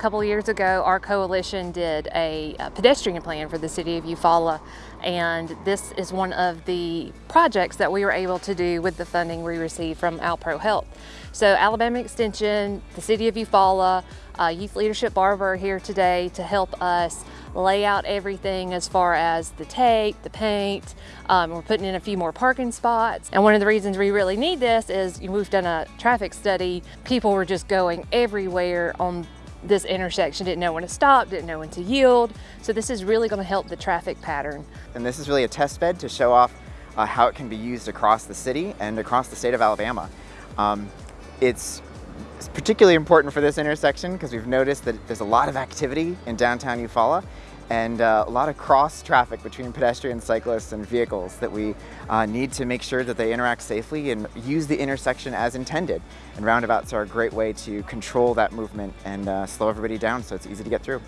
A couple years ago, our coalition did a, a, pedestrian plan for the city of Eufaula, and this is one of the projects that we were able to do with the funding we received from Alpro Health. So Alabama Extension, the city of Eufaula, uh, Youth Leadership Barbour are here today to help us lay out everything as far as the tape, the paint. Um, we're putting in a few more parking spots. And one of the reasons we really need this is we've done a traffic study. People were just going everywhere on this intersection, didn't know when to stop, didn't know when to yield. So this is really going to help the traffic pattern. And this is really a test bed to show off uh, how it can be used across the city and across the state of Alabama. Um, it's it's particularly important for this intersection because we've noticed that there's a lot of activity in downtown Eufaula and uh, a lot of cross traffic between pedestrians, cyclists, and vehicles that we uh, need to make sure that they interact safely and use the intersection as intended. And roundabouts are a great way to control that movement and uh, slow everybody down so it's easy to get through.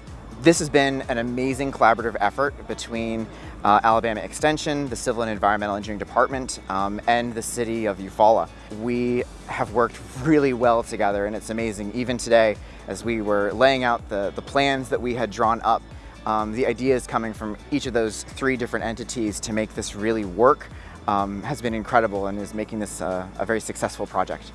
This has been an amazing collaborative effort between uh, Alabama Extension, the Civil and Environmental Engineering Department, um, and the city of Eufaula. We have worked really well together and it's amazing. Even today, as we were laying out the, the plans that we had drawn up, um, the ideas coming from each of those three different entities to make this really work um, has been incredible and is making this uh, a very successful project.